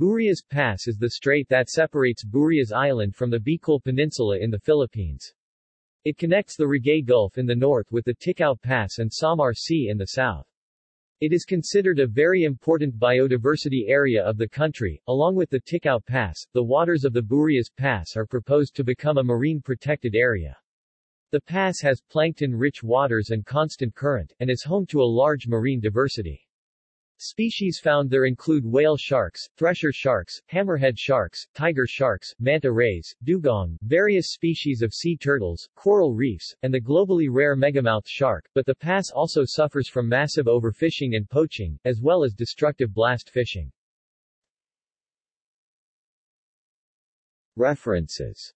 Burias Pass is the strait that separates Burias Island from the Bicol Peninsula in the Philippines. It connects the Ragay Gulf in the north with the Ticao Pass and Samar Sea in the south. It is considered a very important biodiversity area of the country. Along with the Ticao Pass, the waters of the Burias Pass are proposed to become a marine protected area. The pass has plankton-rich waters and constant current, and is home to a large marine diversity. Species found there include whale sharks, thresher sharks, hammerhead sharks, tiger sharks, manta rays, dugong, various species of sea turtles, coral reefs, and the globally rare megamouth shark, but the pass also suffers from massive overfishing and poaching, as well as destructive blast fishing. References